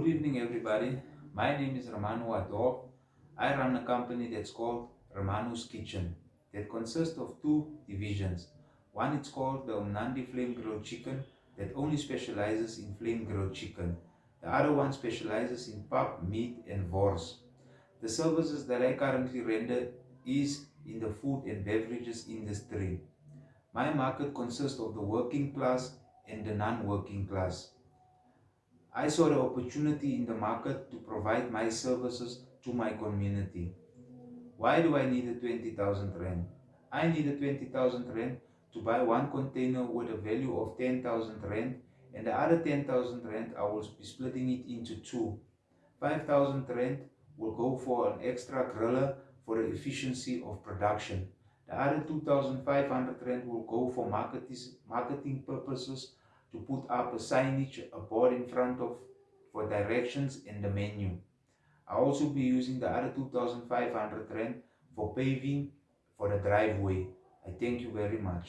Good evening everybody. My name is Romano Ador. I run a company that's called Romano's Kitchen that consists of two divisions. One is called the Umnandi Flame Grilled Chicken that only specializes in flame grilled chicken. The other one specializes in pap, meat and wors. The services that I currently render is in the food and beverages industry. My market consists of the working class and the non-working class. I saw the opportunity in the market to provide my services to my community. Why do I need a 20,000 Rand? I need a 20,000 Rand to buy one container with a value of 10,000 Rand and the other 10,000 Rand I will be splitting it into two. 5,000 Rand will go for an extra griller for the efficiency of production. The other 2,500 Rand will go for marketing purposes to put up a signage, a board in front of for directions and the menu. I'll also be using the other 2,500 Rand for paving for the driveway. I thank you very much.